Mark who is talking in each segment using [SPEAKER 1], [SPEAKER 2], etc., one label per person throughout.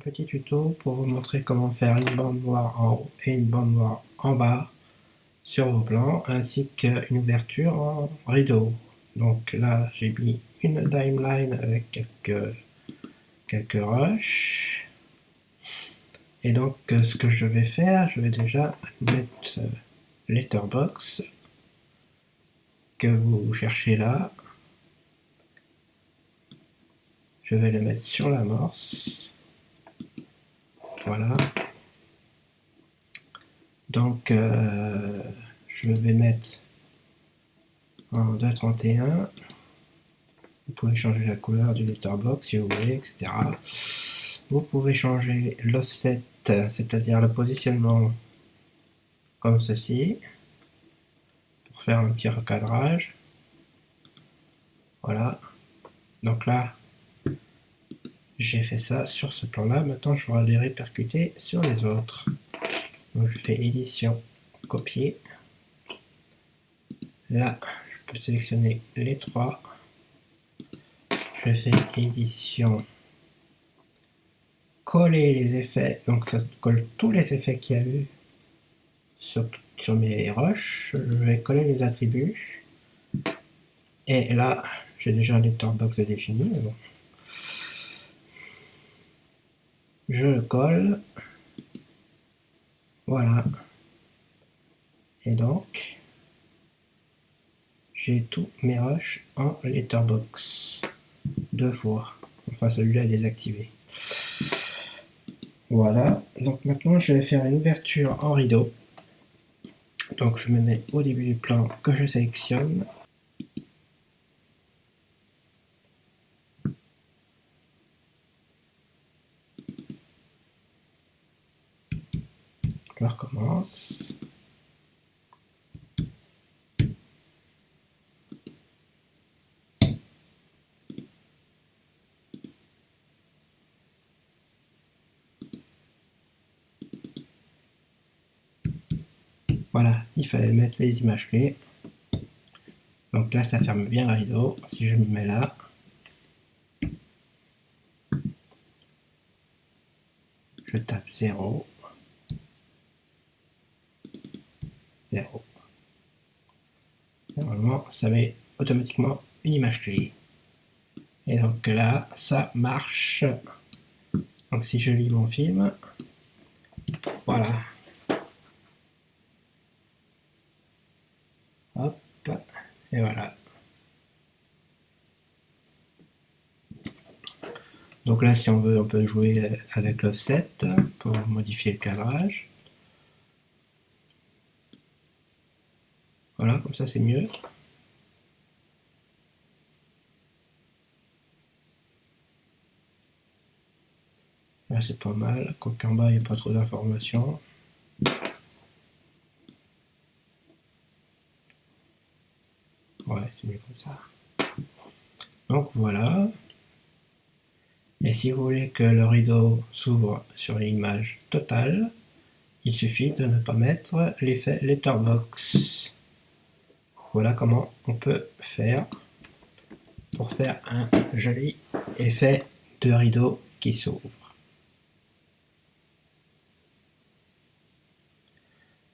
[SPEAKER 1] petit tuto pour vous montrer comment faire une bande noire en haut et une bande noire en bas sur vos plans ainsi qu'une ouverture en rideau. Donc là j'ai mis une timeline avec quelques quelques rushs. Et donc ce que je vais faire je vais déjà mettre euh, letterbox que vous cherchez là. Je vais le mettre sur l'amorce voilà. Donc, euh, je vais mettre en 2.31. Vous pouvez changer la couleur du letterbox si vous voulez, etc. Vous pouvez changer l'offset, c'est-à-dire le positionnement comme ceci, pour faire un petit recadrage. Voilà. Donc là, j'ai fait ça sur ce plan là, maintenant je vais les répercuter sur les autres. Donc je fais édition, copier. Là, je peux sélectionner les trois. Je fais édition, coller les effets, donc ça colle tous les effets qu'il y a eu sur, mes rushs. Je vais coller les attributs. Et là, j'ai déjà un letterbox défini, mais bon, je le colle. Voilà. Et donc, j'ai tous mes rushs en letterbox. Deux fois. Enfin, celui-là est désactivé. Voilà. Donc maintenant, je vais faire une ouverture en rideau. Donc je me mets au début du plan que je sélectionne. Je recommence. Voilà, il fallait mettre les images clés. Donc là, ça ferme bien le rideau. Si je me mets là, je tape 0. 0. Normalement, ça met automatiquement une image clé. Et donc là, ça marche. Donc si je lis mon film, voilà. Hop, et voilà. Donc là, si on veut, on peut jouer avec l'offset pour modifier le cadrage. Voilà, comme ça c'est mieux. Là c'est pas mal, quoiqu'en bas il n'y a pas trop d'informations. Ouais, c'est mieux comme ça. Donc voilà. Et si vous voulez que le rideau s'ouvre sur l'image totale, il suffit de ne pas mettre l'effet letterbox. Voilà comment on peut faire pour faire un joli effet de rideau qui s'ouvre.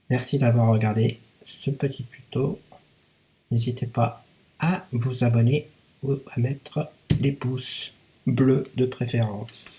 [SPEAKER 1] Merci d'avoir regardé ce petit tuto. N'hésitez pas à vous abonner ou à mettre des pouces bleus de préférence.